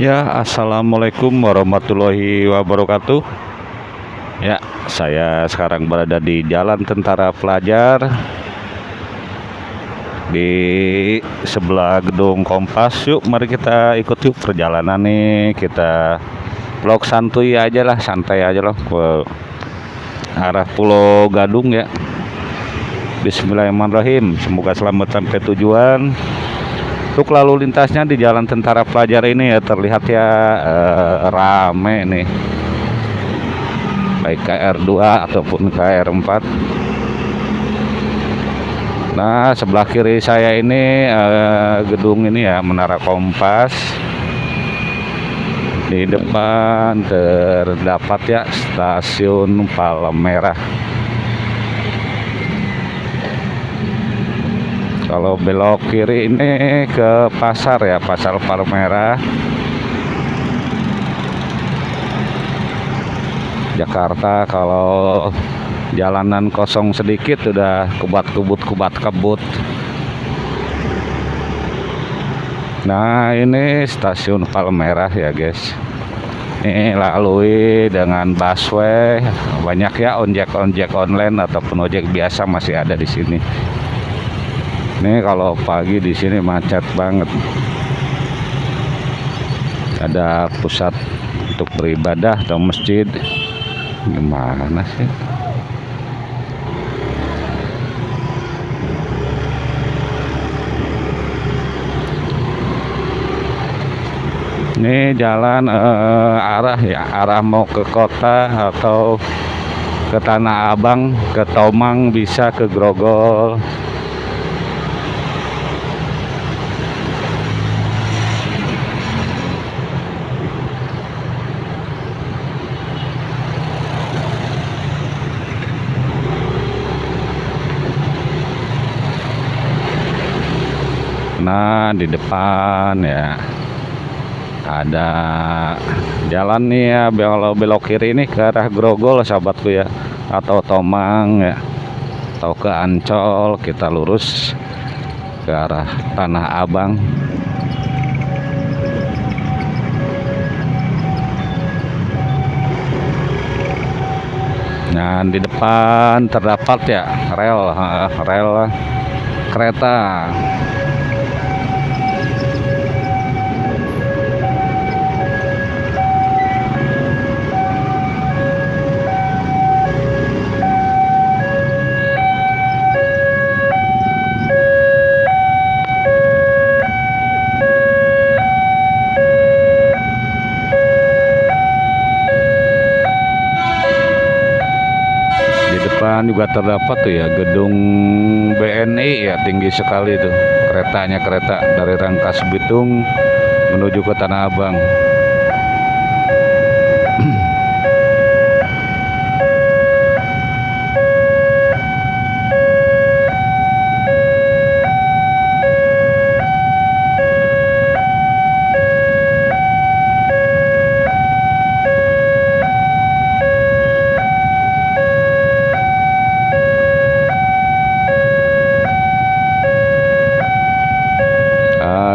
Ya, assalamualaikum warahmatullahi wabarakatuh. Ya, saya sekarang berada di Jalan Tentara Pelajar di sebelah gedung Kompas. Yuk, mari kita ikut yuk perjalanan nih. Kita vlog santuy aja lah, santai aja loh ke arah Pulau Gadung ya. Bismillahirrahmanirrahim. Semoga selamat sampai tujuan. Untuk lalu lintasnya di Jalan Tentara Pelajar ini ya terlihat ya eh, rame nih. Baik KR2 ataupun KR4. Nah, sebelah kiri saya ini eh, gedung ini ya Menara Kompas. Di depan terdapat ya stasiun Palmerah. Kalau belok kiri ini ke pasar ya, Pasar Palmerah. Jakarta kalau jalanan kosong sedikit udah kubat-kubut kubat kebut. Nah, ini stasiun Palmerah ya, guys. Ini lalui dengan busway. Banyak ya ojek-ojek online ataupun ojek biasa masih ada di sini. Ini kalau pagi di sini macet banget. Ada pusat untuk beribadah atau masjid. Gimana sih? Ini jalan eh, arah ya, arah mau ke kota atau ke Tanah Abang, ke Tomang bisa ke Grogol. Nah, di depan ya. Ada jalan nih ya kalau belok kiri ini ke arah Grogol sahabatku ya. Atau Tomang ya. Atau ke Ancol kita lurus ke arah Tanah Abang. Nah di depan terdapat ya rel rel kereta di depan juga terdapat tuh ya gedung BNI ya tinggi sekali tuh keretanya kereta dari Rangkas Bitung menuju ke Tanah Abang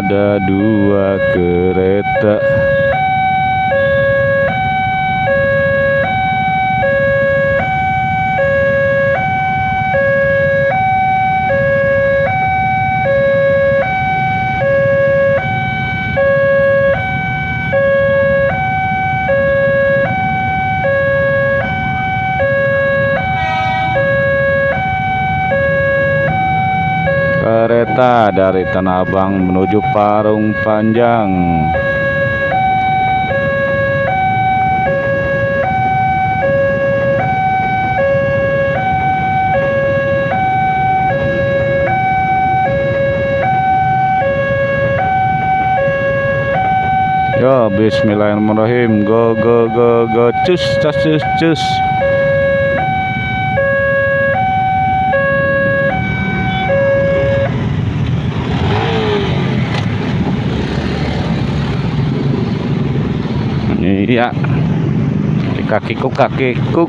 ada dua kereta kereta dari Tanah Abang menuju Parung Panjang Yo, Bismillahirrahmanirrahim. Go, go, go, go. Cus, cus, cus, cus. Iya. Di kakiku kakiku.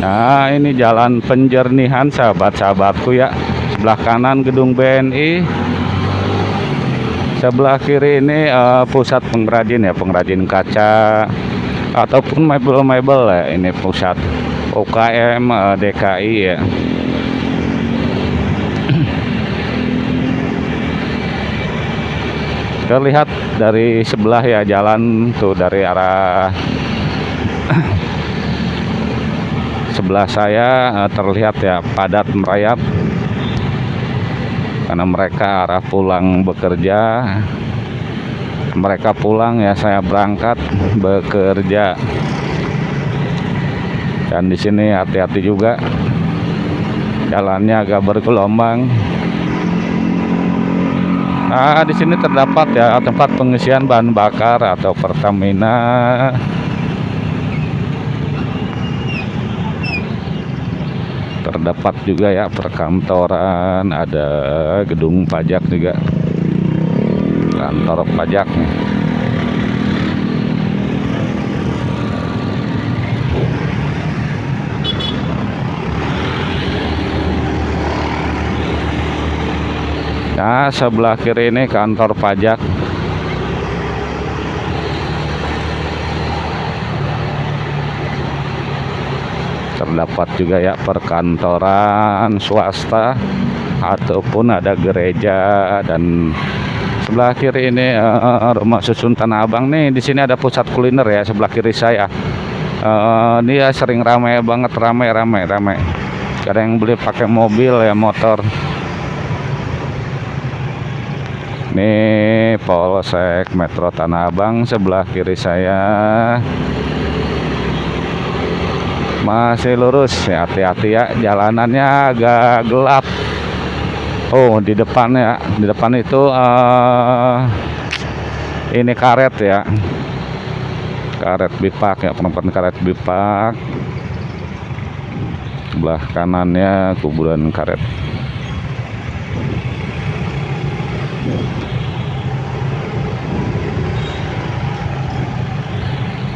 Nah, ini jalan penjernihan sahabat-sahabatku ya. sebelah kanan gedung BNI sebelah kiri ini uh, pusat pengrajin ya pengrajin kaca ataupun mebel-mebel ya ini pusat UKM uh, DKI ya terlihat dari sebelah ya jalan tuh dari arah sebelah saya uh, terlihat ya padat merayap. Karena mereka arah pulang bekerja. Mereka pulang ya saya berangkat bekerja. Dan di sini hati-hati juga. Jalannya agak bergelombang Nah, di sini terdapat ya tempat pengisian bahan bakar atau Pertamina. Terdapat juga ya perkantoran ada gedung pajak juga. Kantor pajak Nah, sebelah kiri ini kantor pajak. Terdapat juga ya perkantoran swasta ataupun ada gereja dan sebelah kiri ini uh, rumah susun Tanah Abang. Nih di sini ada pusat kuliner ya sebelah kiri saya. Uh, dia sering ramai banget ramai ramai ramai kadang yang beli pakai mobil ya motor nih Polsek Metro Tanah Abang sebelah kiri saya. Masih lurus. Ya hati-hati ya. Jalanannya agak gelap. Oh di depan ya. Di depan itu uh, ini karet ya. Karet bipak ya. Penumpang karet bipak. Sebelah kanannya kuburan karet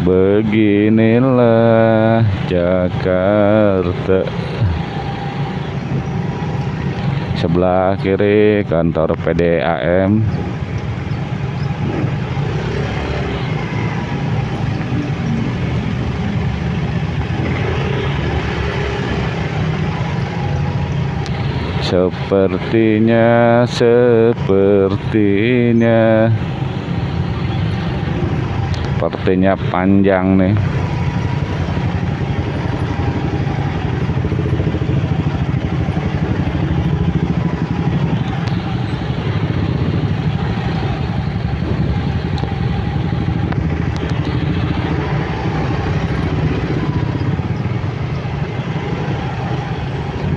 Beginilah Jakarta. Sebelah kiri kantor PDAM Sepertinya, sepertinya sepertinya panjang nih.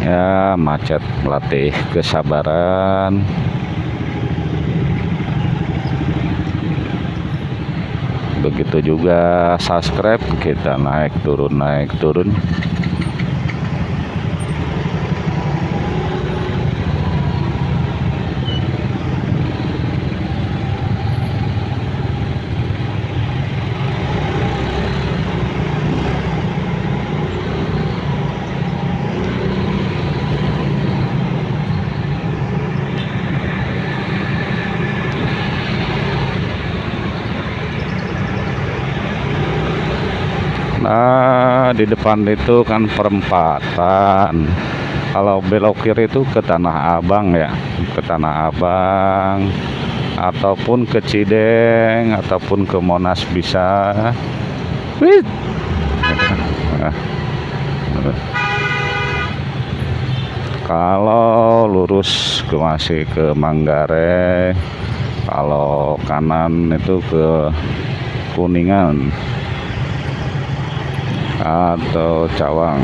Ya macet melatih kesabaran begitu juga subscribe kita naik turun naik turun Nah, di depan itu kan perempatan. Kalau belok kiri itu ke Tanah Abang ya, ke Tanah Abang ataupun ke Cideng ataupun ke Monas bisa. Wih. Kalau lurus ke masih ke Manggarai, kalau kanan itu ke Kuningan atau cawang.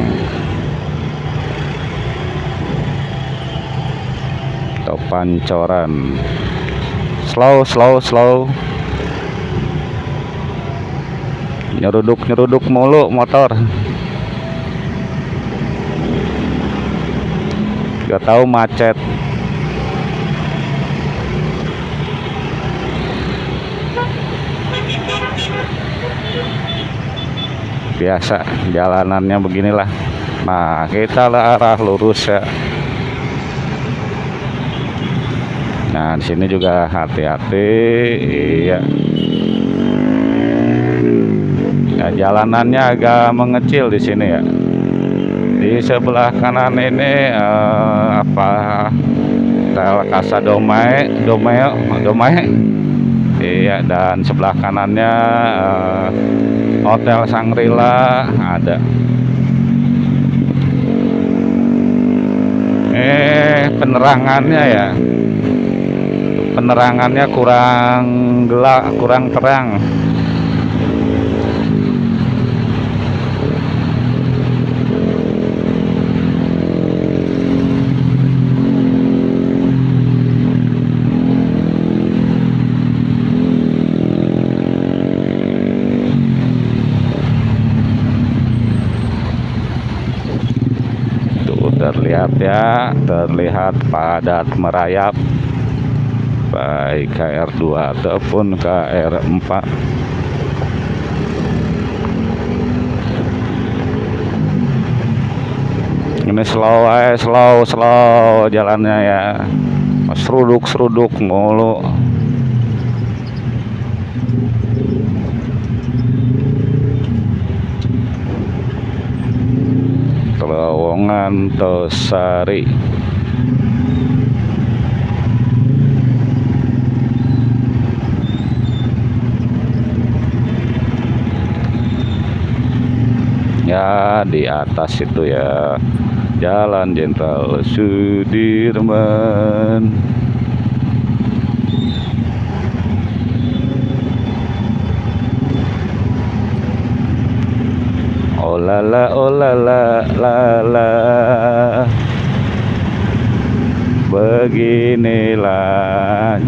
Atau pancoran. Slow slow slow. Nyeruduk nyeruduk mulu motor. Gak tahu macet biasa jalanannya beginilah nah kita lah arah lurus ya Nah, di sini juga hati-hati. Iya. Ya, jalanannya agak mengecil di sini ya. Di sebelah kanan ini eh, apa? Tel Casa Domai, Domai, Domai. Iya, dan sebelah kanannya eh, Hotel Sangrila ada. Eh, penerangannya ya penerangannya kurang gelap kurang terang tuh terlihat ya terlihat padat merayap. Baik KR2 ataupun KR4 ini slow aja slow slow jalannya ya. Seruduk seruduk mulu. Terowongan Tosari ya di atas itu ya. Jalan Jenderal Sudirman. Oh la la oh la la la la Beginilah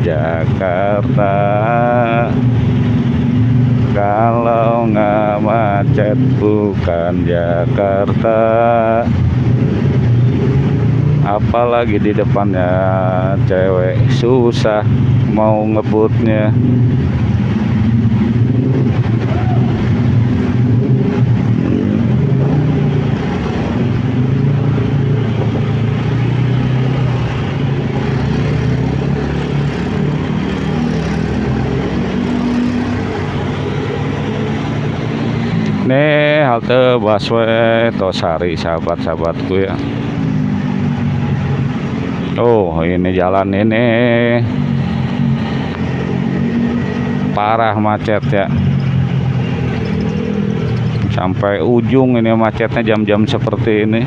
Jakarta. Kalau nggak macet bukan Jakarta. Apalagi di depannya cewek susah mau ngebutnya Nih halte busway Tosari sahabat-sahabatku ya. Oh ini jalan ini parah macet ya. Sampai ujung ini macetnya jam-jam seperti ini.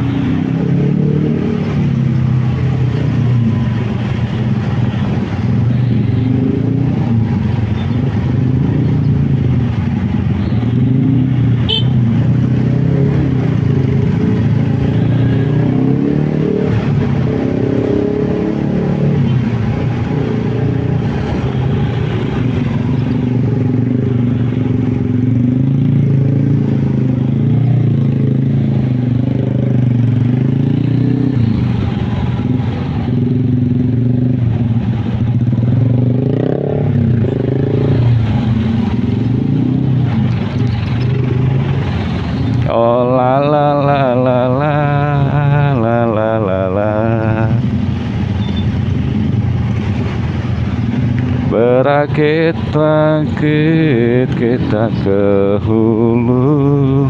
Kita ke hulu.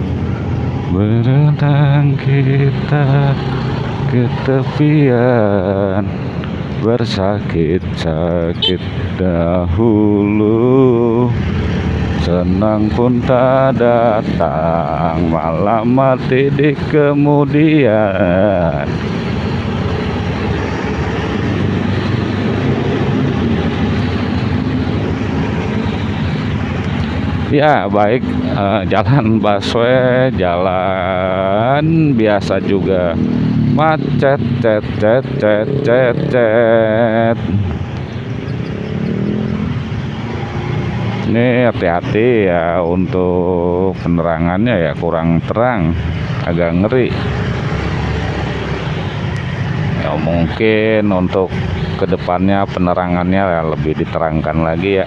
Berenang kita ke tepian. Bersakit-sakit dahulu. Senang pun tak datang. Malah mati di kemudian Ya baik eh, jalan busway Jalan biasa juga Macet cet cet cet cet cet Ini hati-hati ya untuk penerangannya ya kurang terang, agak ngeri. Ya mungkin untuk ke depannya penerangannya ya lebih diterangkan lagi ya.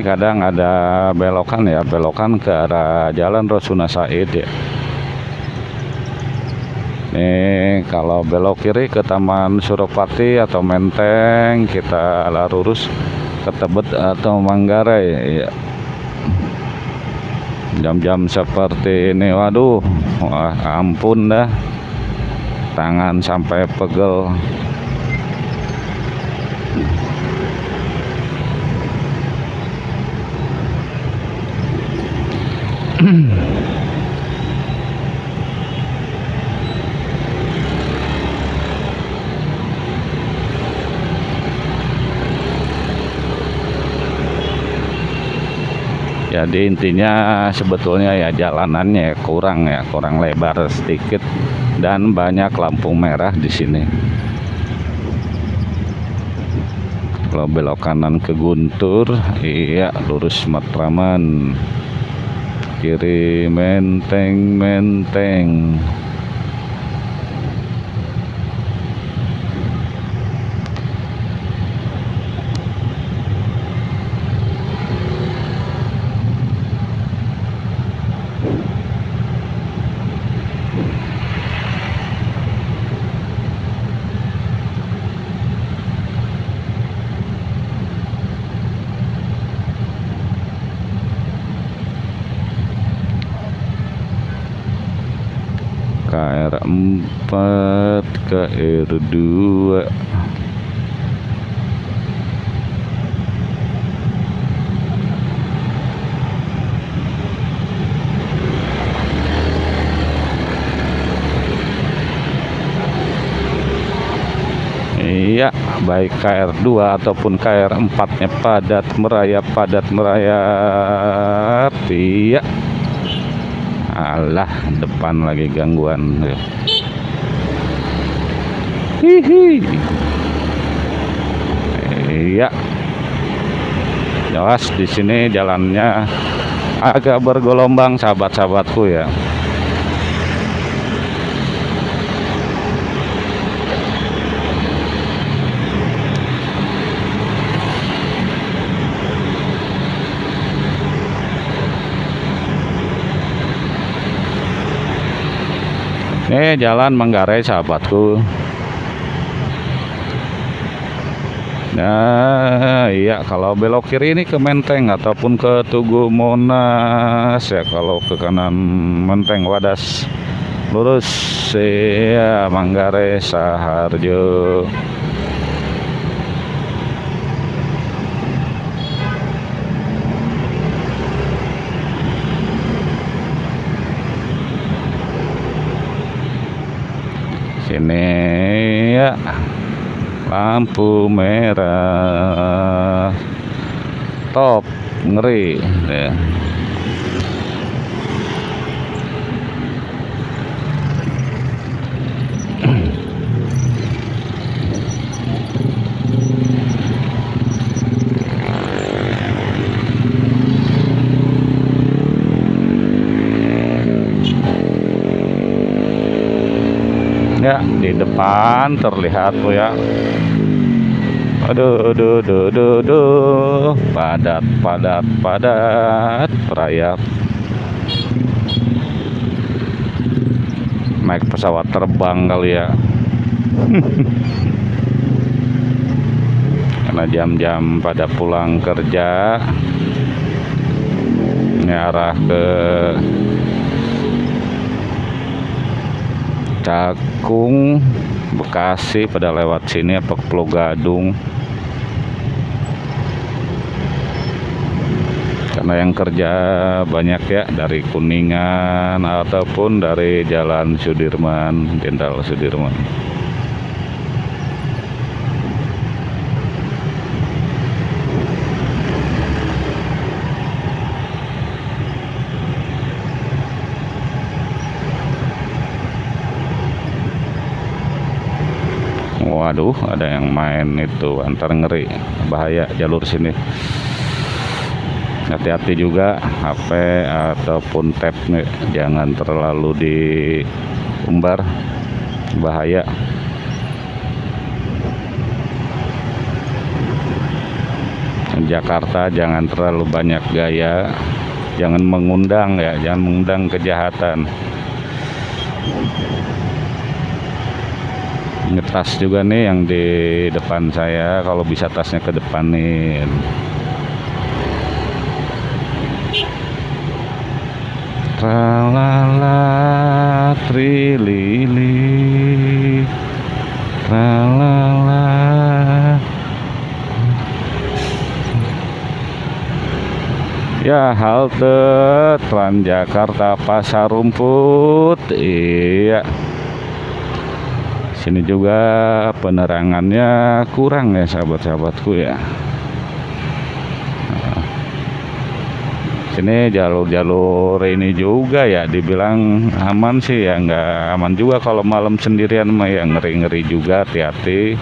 Kadang ada belokan ya, belokan ke arah Jalan Rasuna Said ya. Ini kalau belok kiri ke Taman Suropati atau Menteng, kita lurus ke Tebet atau Manggarai ya. Jam-jam seperti ini, waduh, wah ampun dah. Tangan sampai pegel. jadi intinya sebetulnya ya jalanannya kurang ya kurang lebar sedikit dan banyak lampu merah di sini. Kalau belok kanan ke Guntur iya lurus Matraman kiri menteng menteng KR4 KR2 Iya, baik KR2 ataupun KR4 nya padat merayap, padat merayap. Iya. Alah, depan lagi gangguan. Hihi. Iya. Jelas di sini jalannya agak bergelombang sahabat-sahabatku ya. Ini jalan Manggarai sahabatku. Nah, iya kalau belok kiri ini ke Menteng ataupun ke Tugu Monas ya kalau ke kanan Menteng Wadas lurus ya Manggarai Saharjo. Sini ya. Lampu merah. Top ngeri. Ya. Terlihat tuh ya. Aduh aduh aduh aduh, aduh. padat padat padat. Perayap naik pesawat terbang kali ya. Karena jam-jam pada pulang kerja ini arah ke Cakung Bekasi pada lewat sini apa Pulau Gadung. Karena yang kerja banyak ya dari Kuningan ataupun dari Jalan Sudirman Jenderal Sudirman waduh ada yang main itu antar ngeri. Bahaya jalur sini. Hati-hati juga HP ataupun tab nih jangan terlalu diumbar. Bahaya. Jakarta jangan terlalu banyak gaya. Jangan mengundang ya jangan mengundang kejahatan tas juga nih yang di depan saya kalau bisa tasnya ke depan nih Tralala trilili Tralala Ya halte Transjakarta Pasar Rumput Iya Sini juga penerangannya kurang ya sahabat-sahabatku ya. Sini jalur-jalur ini juga ya dibilang aman sih ya nggak aman juga kalau malam sendirian mah ya ngeri-ngeri juga hati-hati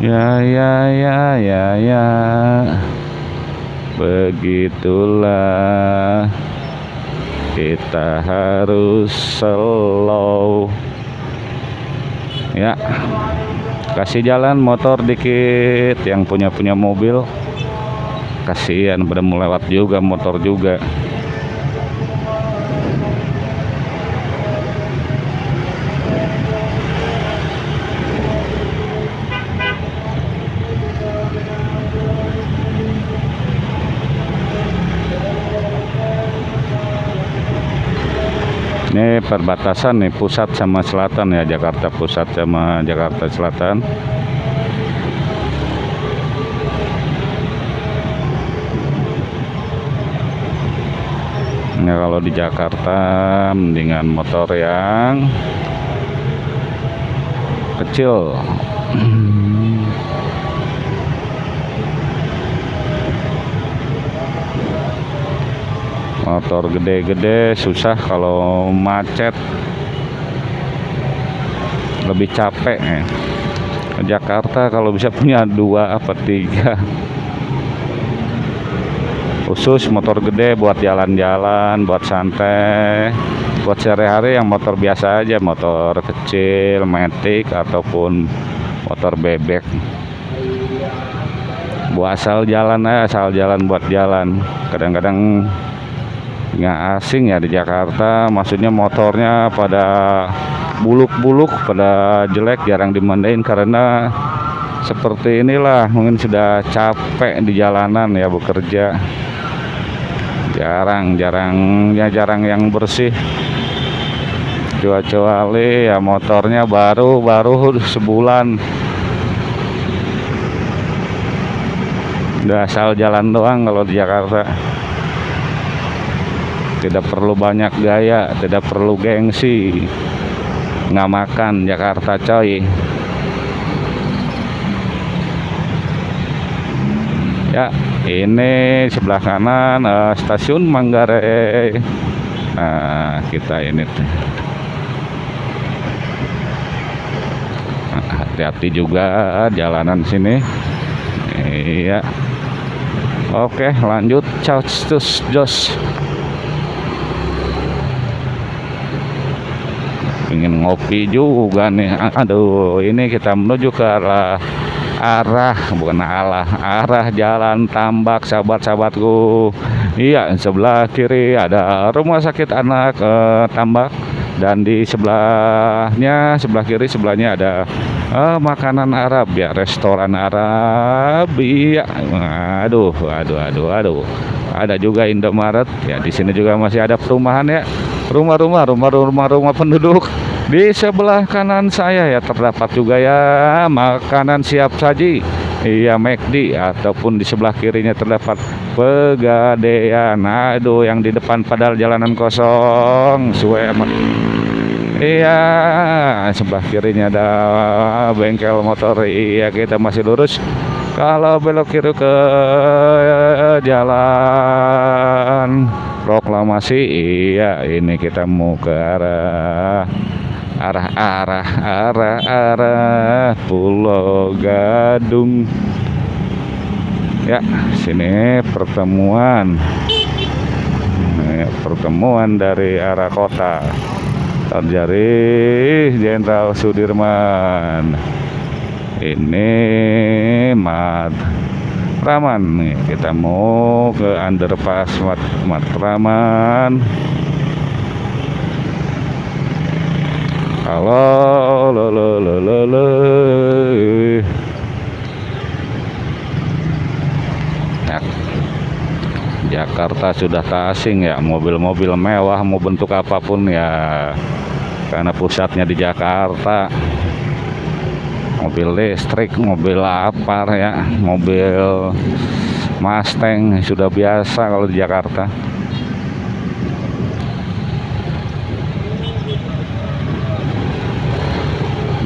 ya ya ya ya ya. Begitulah. Kita harus slow. Ya kasih jalan motor dikit. Yang punya punya mobil. Kasihan pada melewat juga motor juga ini perbatasan nih pusat sama selatan ya Jakarta Pusat sama Jakarta Selatan. Ya kalau di Jakarta mendingan motor yang kecil motor gede-gede susah kalau macet. Lebih capek ya. Jakarta kalau bisa punya dua apa tiga. Khusus motor gede buat jalan-jalan buat santai. Buat sehari-hari yang motor biasa aja motor kecil metik ataupun motor bebek. Buat asal jalan asal jalan buat jalan. Kadang-kadang nggak asing ya di Jakarta maksudnya motornya pada buluk-buluk pada jelek jarang dimandain karena seperti inilah mungkin sudah capek di jalanan ya bekerja. Jarang jarang ya jarang yang bersih. Kecuali ya motornya baru baru sebulan. Udah asal jalan doang kalau di Jakarta tidak perlu banyak gaya tidak perlu gengsi. Nggak makan Jakarta coy. Ya ini sebelah kanan uh, stasiun Manggarai. Nah kita ini hati-hati juga jalanan sini. Iya. Oke lanjut. Ciao jos ingin ngopi juga nih. Aduh ini kita menuju ke arah arah bukan arah arah jalan tambak sahabat-sahabatku. Iya sebelah kiri ada rumah sakit anak eh, tambak. Dan di sebelahnya sebelah kiri sebelahnya ada eh, makanan Arab ya restoran Arab. Iya. Aduh aduh aduh aduh. Ada juga Indomaret. Ya di sini juga masih ada perumahan ya rumah-rumah rumah-rumah rumah penduduk di sebelah kanan saya ya terdapat juga ya makanan siap saji. Iya McD ataupun di sebelah kirinya terdapat pegadaian. Aduh yang di depan padahal jalanan kosong suwe iya sebelah kirinya ada bengkel motor. Iya kita masih lurus. Kalau belok kiri ke jalan proklamasi iya ini kita mau ke arah arah arah arah arah Pulau Gadung. Ya sini pertemuan. Pertemuan dari arah kota. Terjadi Jenderal Sudirman. Ini Raman nih kita mau ke underpass Mat Matraman. Halo lo lo lo lo lo. Ya. Jakarta sudah tak asing ya mobil-mobil mewah mau bentuk apa pun ya. Karena pusatnya di Jakarta mobil listrik mobil apa ya mobil Mustang sudah biasa kalau di Jakarta.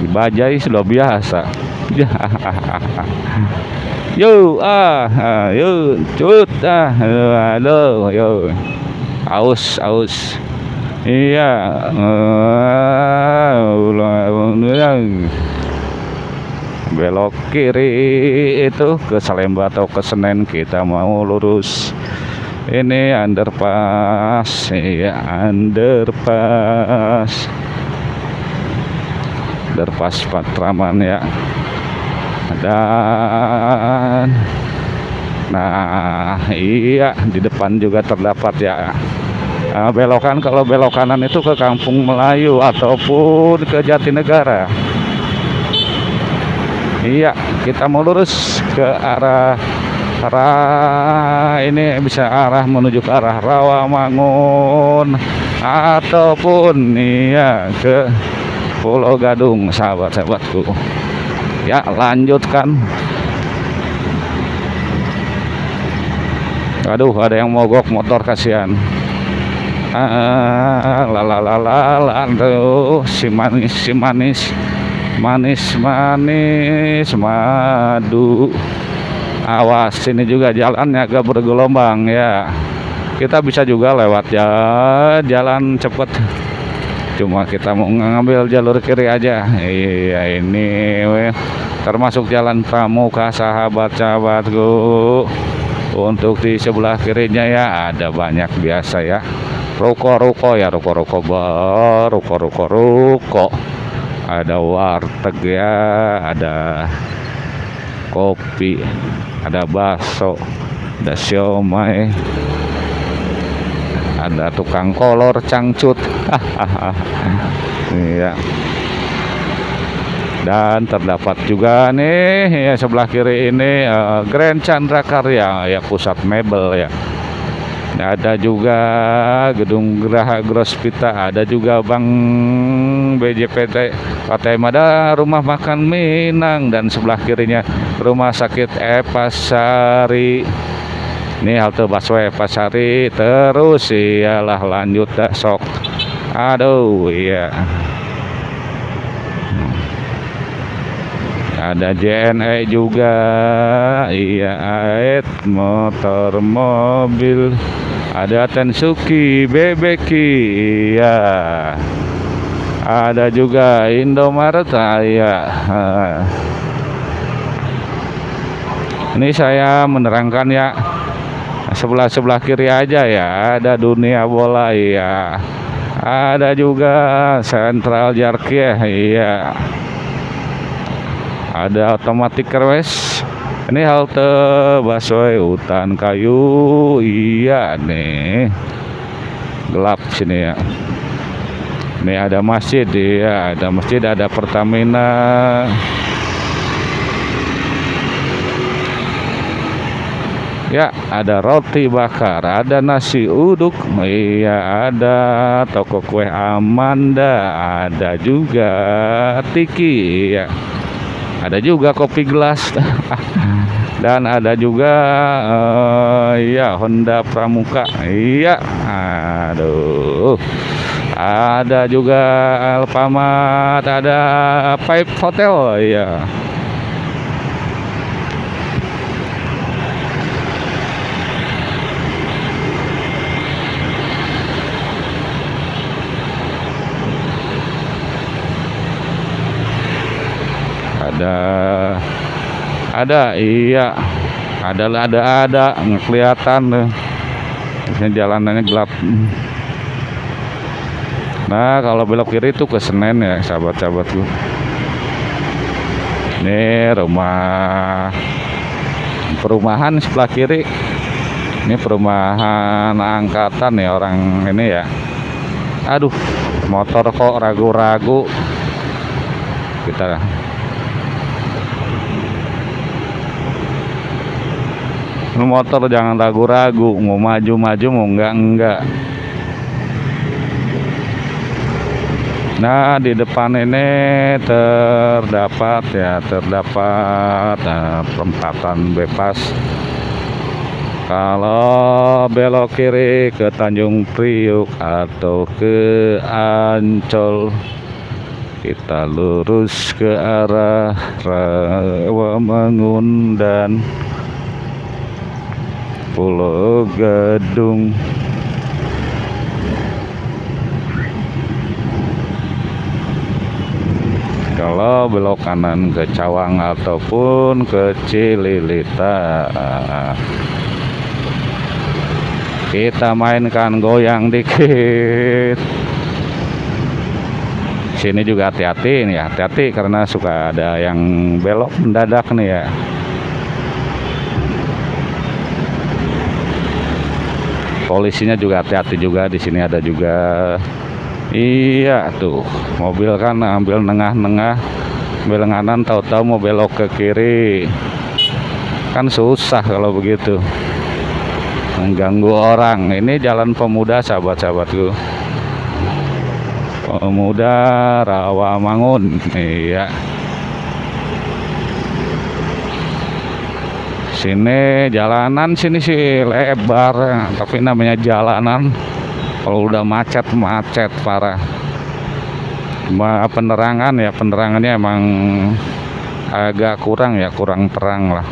Di Bajai sudah biasa. Yo, ah, ah yo, cut, ah, halo, yo, aus, aus, iya, uh, belok kiri itu ke Salemba atau ke Senen kita mau lurus. Ini underpass ya underpass. Underpass Patraman ya. Dan nah iya di depan juga terdapat ya. Nah, belokan kalau belok kanan itu ke Kampung Melayu ataupun ke Jatinegara iya kita mau lurus ke arah arah ini bisa arah menuju ke arah Rawamangun. Ataupun iya ke Pulau Gadung sahabat-sahabatku. Ya lanjutkan. Aduh ada yang mogok motor kasihan. Ah, lalalala tuh si manis si manis manis manis madu. Awas ini juga jalannya agak bergelombang ya. Kita bisa juga lewat ya jalan cepet. Cuma kita mau ngambil jalur kiri aja. Iya ini weh. termasuk jalan pramuka sahabat-sahabatku. Untuk di sebelah kirinya ya ada banyak biasa ya. Ruko-ruko ya ruko-ruko bar ruko-ruko ruko ada warteg ya ada kopi ada bakso ada siomay ada tukang kolor cangcut. Iya. Dan terdapat juga nih ya sebelah kiri ini uh, Grand Chandra Karya ya pusat mebel ya ada juga gedung Geraha Grospita ada juga Bank BJPT Partai Mada rumah makan Minang dan sebelah kirinya rumah sakit Epasari. Ini halte busway Pasari terus. Iyalah lanjut sok. Aduh iya ada JNE juga. Iya ait motor mobil. Ada Tensuki Bebeki iya. Ada juga Indomaret iya. Ini saya menerangkan ya. Sebelah sebelah kiri aja ya. Ada dunia bola iya. Ada juga sentral jarkih iya ada otomatik kerwes. Ini halte busway hutan kayu. Iya nih. Gelap sini ya. Ini ada masjid ya ada masjid ada Pertamina. Ya, ada roti bakar, ada nasi uduk, iya ada toko kue Amanda, ada juga tiki, ya. Ada juga kopi gelas. Dan ada juga uh, ya Honda Pramuka. Iya. Aduh. Ada juga Alfamart, ada Pipe Hotel, ya. Ada. Ada iya. Ada ada ada. Kelihatan ini jalanannya gelap. Nah kalau belok kiri itu ke Senen ya sahabat-sahabatku ini rumah perumahan sebelah kiri. Ini perumahan angkatan ya orang ini ya. Aduh motor kok ragu-ragu. Kita motor jangan ragu-ragu mau maju-maju mau enggak-enggak Nah di depan ini terdapat ya terdapat nah, perempatan bebas. Kalau belok kiri ke Tanjung Priuk atau ke Ancol kita lurus ke arah Rawamangun dan Pulau Gadung. Kalau belok kanan ke Cawang ataupun ke Cililita. Kita mainkan goyang dikit. Sini juga hati-hati nih ya. Hati-hati karena suka ada yang belok mendadak nih ya polisinya juga hati-hati juga di sini ada juga. Iya tuh. Mobil kan ambil nengah-nengah ambil kanan tahu-tahu mau belok ke kiri. Kan susah kalau begitu. Mengganggu orang. Ini jalan pemuda sahabat-sahabatku. Pemuda Rawamangun iya sini jalanan sini sih lebar. Tapi namanya jalanan kalau udah macet macet parah. Penerangan ya penerangannya emang agak kurang ya kurang terang lah.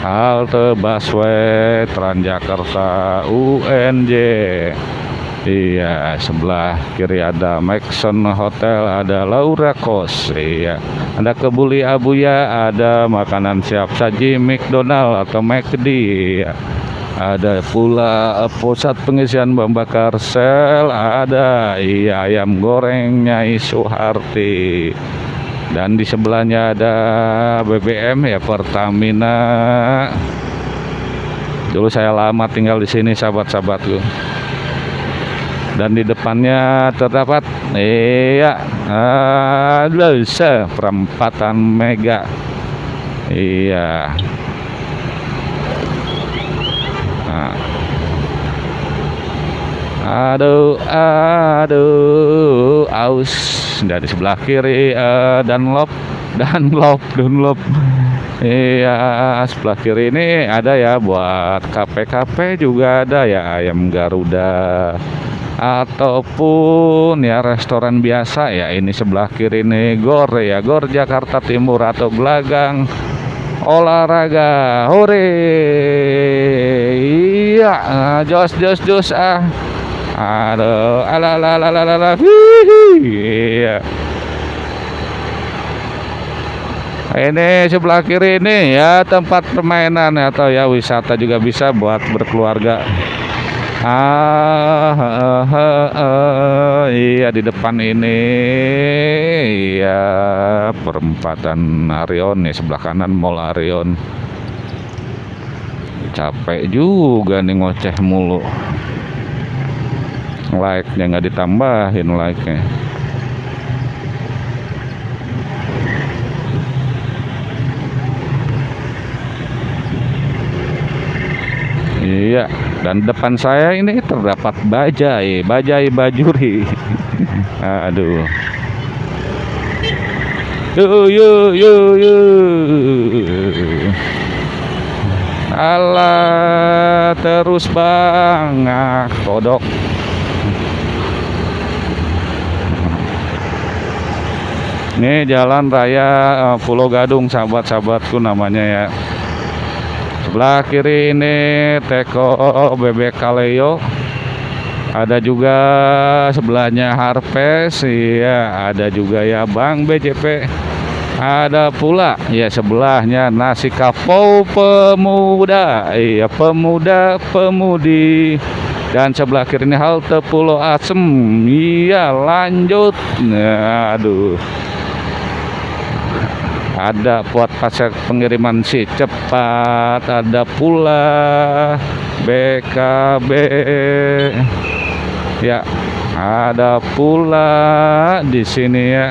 Halte busway Transjakarta UNJ Iya, sebelah kiri ada Maxon Hotel, ada Laura Kos. Iya, ada Kebuli Abuya, ada makanan siap saji McDonald atau McD. Iya. Ada pula pusat pengisian bahan bakar sel, ada iya ayam gorengnya Isuharti. Dan di sebelahnya ada BBM ya Pertamina. Dulu saya lama tinggal di sini sahabat-sahabatku dan di depannya terdapat iya ada perempatan mega. Iya. Nah. aduh aduh aus. Dari sebelah kiri uh, dan lop dan lop Dunlop. Iya sebelah kiri ini ada ya buat kafe-kafe juga ada ya ayam Garuda ataupun ya restoran biasa ya ini sebelah kiri ini Gor ya Gor Jakarta Timur atau Gelagang olahraga. Hore! Iya ah, jos jos jos ah. Aduh ala ala ala ala, ala. iya ini sebelah kiri ini ya tempat permainan atau ya wisata juga bisa buat berkeluarga ah, ah, ah, ah, iya di depan ini. Iya perempatan Arion nih sebelah kanan Mall Arion. Capek juga nih ngoceh mulu. Like nya nggak ditambahin like Iya, dan depan saya ini terdapat bajai, bajai bajuri. Aduh. Yo yo yo yo. Allah terus bang, ah, kodok. Ini jalan raya eh, Pulau Gadung sahabat-sahabatku namanya ya sebelah kiri ini teko bebek kaleo. Ada juga sebelahnya Harvest ya ada juga ya Bang BJP ada pula ya sebelahnya nasi kapau pemuda iya pemuda pemudi. Dan sebelah kiri ini halte Pulau Asem iya lanjut. Nah, aduh ada buat pasar pengiriman si cepat ada pula BKB ya ada pula di sini ya.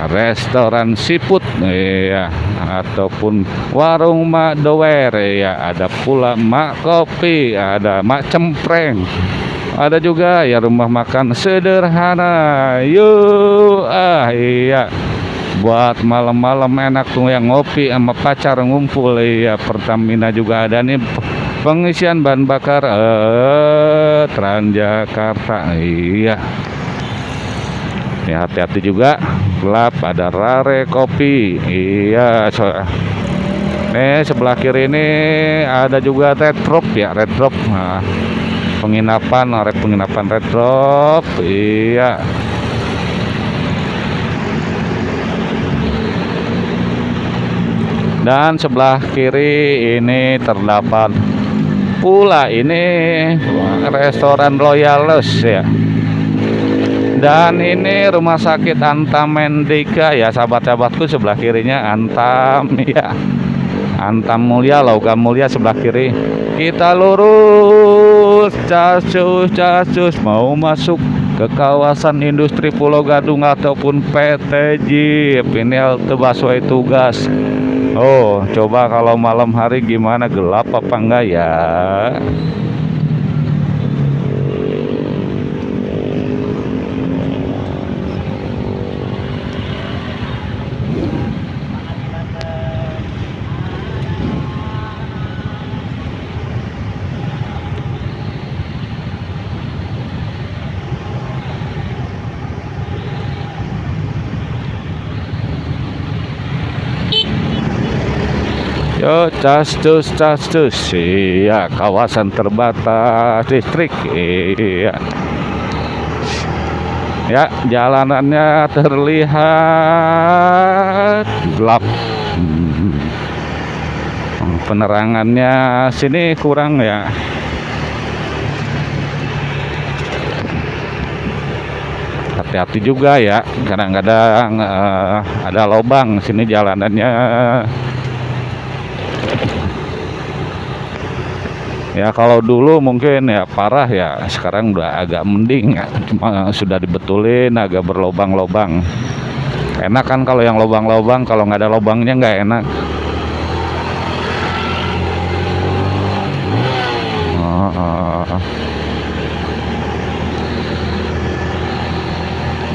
Restoran siput ya ataupun warung mak dower ya ada pula mak kopi ada mak cempreng. Ada juga ya rumah makan sederhana. Yuk ah iya buat malam-malam enak tuh yang ngopi sama pacar ngumpul. Ya Pertamina juga ada nih. Pengisian bahan bakar eh Transjakarta. Iya. Ya hati-hati juga. Gelap ada rare kopi. Iya so, nih sebelah kiri ini ada juga red drop. Ya red drop. Nah, penginapan red penginapan red drop. Iya dan sebelah kiri ini terdapat pula ini restoran Royalus ya. Dan ini rumah sakit Antam Mendika ya. Sahabat-sahabatku sebelah kirinya Antam ya. Antam Mulia Logam Mulia sebelah kiri. Kita lurus casus casus. Mau masuk ke kawasan industri Pulau Gadung ataupun PT Jeep ini halte busway tugas Oh, coba kalau malam hari gimana gelap apa enggak ya? Yo, castus, castus, iya kawasan terbatas distrik, iya. Ya, jalanannya terlihat gelap. Hmm. Penerangannya sini kurang ya. Hati-hati juga ya, kadang-kadang uh, ada lubang sini jalanannya ya kalau dulu mungkin ya parah ya. Sekarang udah agak mending ya. Cuma sudah dibetulin agak berlobang-lobang. Enak kan kalau yang lobang-lobang kalau nggak ada lobangnya nggak enak.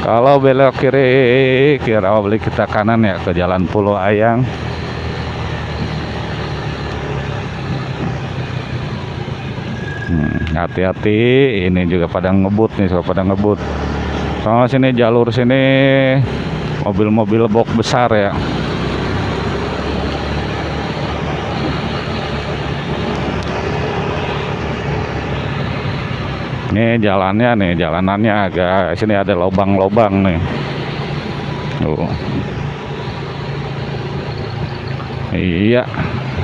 Kalau belok kiri kira beli kita kanan ya ke jalan Pulau Ayang hati-hati ini juga pada ngebut nih so pada ngebut. Soalnya sini jalur sini mobil-mobil box besar ya. Ini jalannya nih jalanannya agak sini ada lubang-lubang nih. Tuh. Iya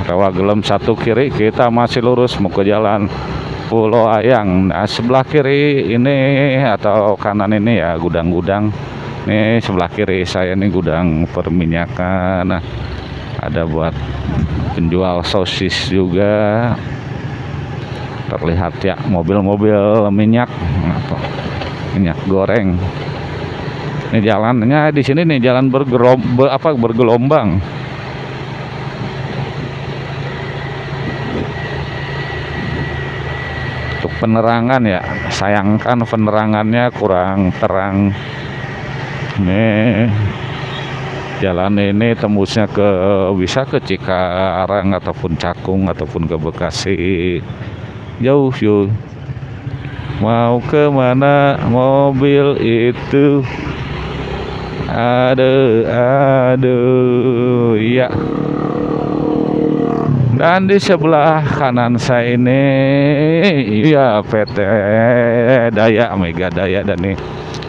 rawa gelem satu kiri kita masih lurus mau ke jalan Pulau Ayang. Nah sebelah kiri ini atau kanan ini ya gudang-gudang. Ini sebelah kiri saya ini gudang perminyakan. Nah, ada buat penjual sosis juga. Terlihat ya mobil-mobil minyak. Minyak goreng. Ini jalannya di sini nih jalan apa bergelombang penerangan ya. Sayangkan penerangannya kurang terang. Nih jalan ini tembusnya ke bisa ke Cikarang ataupun Cakung ataupun ke Bekasi. Jauh yuk mau ke mana mobil itu? Aduh aduh iya dan di sebelah kanan saya ini iya PT Daya Mega Daya. Dan nih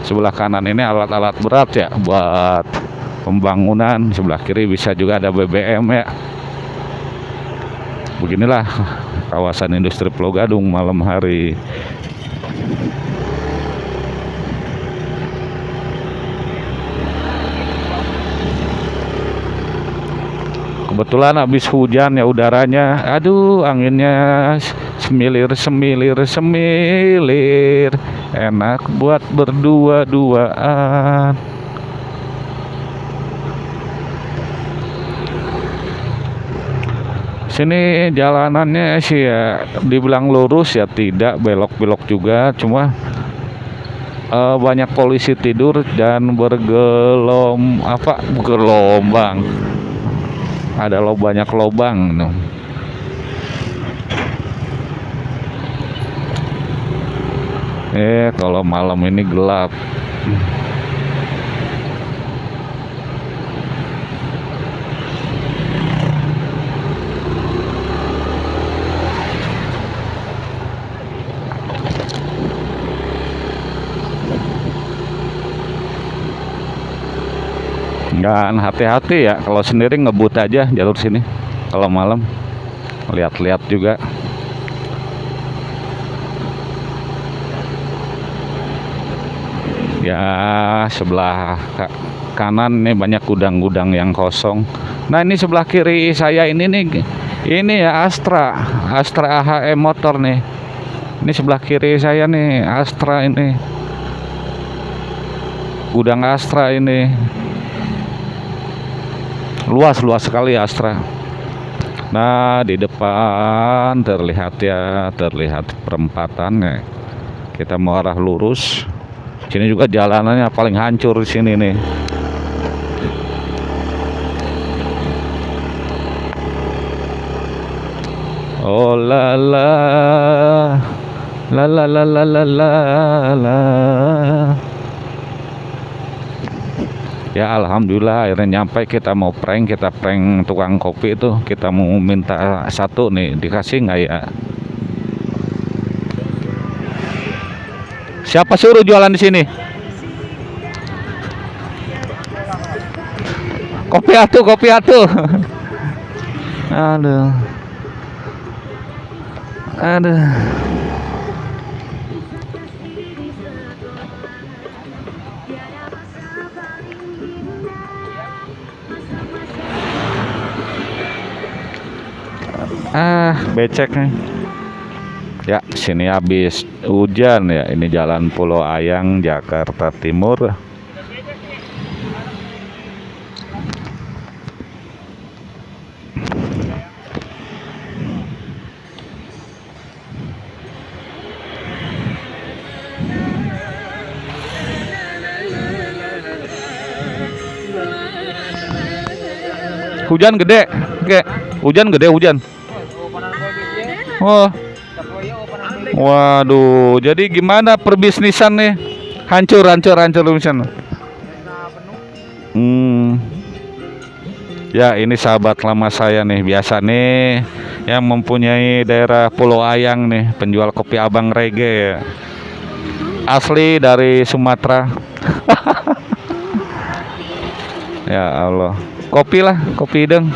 sebelah kanan ini alat-alat berat ya buat pembangunan. Sebelah kiri bisa juga ada BBM ya. Beginilah kawasan industri Pulau Gadung malam hari kebetulan habis hujan ya udaranya. Aduh anginnya semilir semilir semilir. Enak buat berdua-duaan. Sini jalanannya sih ya dibilang lurus ya tidak belok-belok juga. Cuma uh, banyak polisi tidur dan bergelom apa gelombang ada lo banyak lobang no. eh kalau malam ini gelap dan hati-hati ya. Kalau sendiri ngebut aja jalur sini. Kalau malam lihat-lihat juga. Ya sebelah kanan nih banyak gudang-gudang yang kosong. Nah ini sebelah kiri saya ini nih. Ini ya Astra. Astra AHM motor nih. Ini sebelah kiri saya nih Astra ini. Gudang Astra ini luas luas sekali Astra. Nah di depan terlihat ya terlihat perempatannya. Kita mau arah lurus. Sini juga jalanannya paling hancur di sini nih. Oh la la. La la la la la la la ya alhamdulillah akhirnya nyampe kita mau prank kita prank tukang kopi itu. Kita mau minta satu nih dikasih nggak ya? Siapa suruh jualan di sini? Kopi atuh kopi atuh aduh. Aduh ah. Becek nih. Ya sini habis hujan ya. Ini jalan Pulau Ayang Jakarta Timur. Hujan gede. Oke hujan gede hujan Oh. Waduh, jadi gimana perbisnisan nih? Hancur, hancur, hancur misalnya. Hmm. Ya, ini sahabat lama saya nih, biasa nih yang mempunyai daerah Pulau Ayang nih, penjual kopi Abang Rege ya. Asli dari Sumatera. ya Allah. Kopi lah, kopi deng.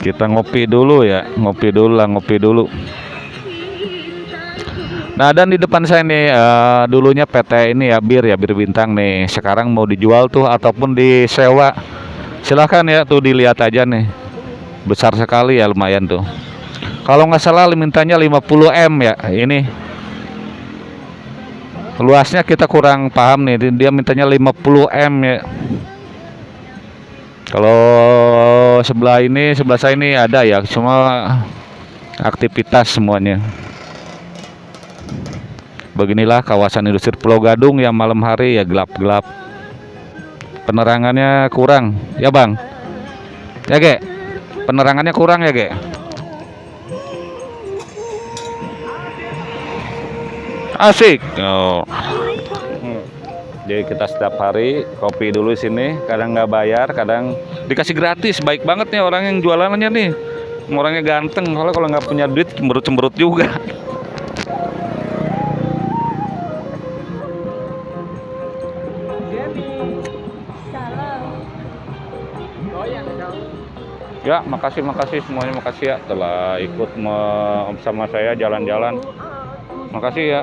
Kita ngopi dulu ya ngopi dulu lah ngopi dulu. Nah dan di depan saya nih uh, dulunya PT ini ya bir ya bir bintang nih. Sekarang mau dijual tuh ataupun disewa. Silahkan ya tuh dilihat aja nih. Besar sekali ya lumayan tuh. Kalau nggak salah mintanya 50 m ya ini. Luasnya kita kurang paham nih dia mintanya 50 m ya kalau sebelah ini, sebelah saya ini ada ya, cuma aktivitas semuanya. Beginilah kawasan industri Pulau Gadung yang malam hari ya gelap-gelap. Penerangannya kurang, ya Bang. Ya, Ge. Penerangannya kurang ya, Ge. Asik. Oh. Jadi kita setiap hari kopi dulu sini, kadang nggak bayar, kadang dikasih gratis. Baik banget nih orang yang jualannya nih. Orangnya ganteng, kalau kalau nggak punya duit cemberut-cemberut juga. Ya, makasih makasih semuanya makasih ya telah ikut sama saya jalan-jalan. Makasih ya.